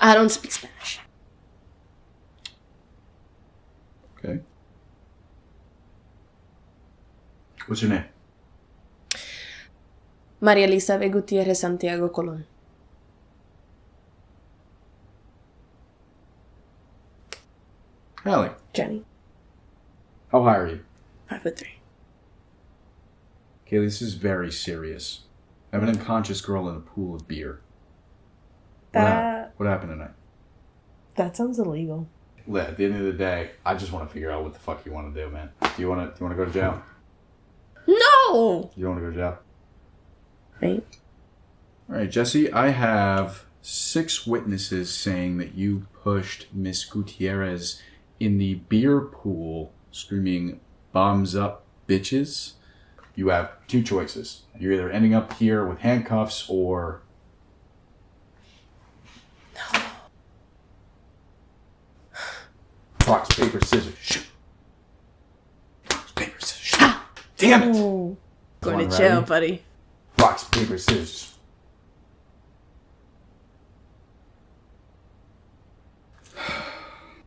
I don't speak Spanish. Okay. What's your name? María Elizabeth Gutierrez Santiago Colón. Allie. Jenny. How high are you? Five foot three. Kaylee, this is very serious. I have an unconscious girl in a pool of beer. That what happened tonight? that sounds illegal. Look, At the end of the day, I just want to figure out what the fuck you want to do, man. Do you want to? Do you want to go to jail? No. You don't want to go to jail? Right. All right, Jesse. I have six witnesses saying that you pushed Miss Gutierrez in the beer pool, screaming "bombs up, bitches." You have two choices. You're either ending up here with handcuffs or Rocks, paper, scissors, shoot. Rocks, paper, scissors, shoot. Damn it! Oh. Going One to jail, ready? buddy. Rocks, paper, scissors.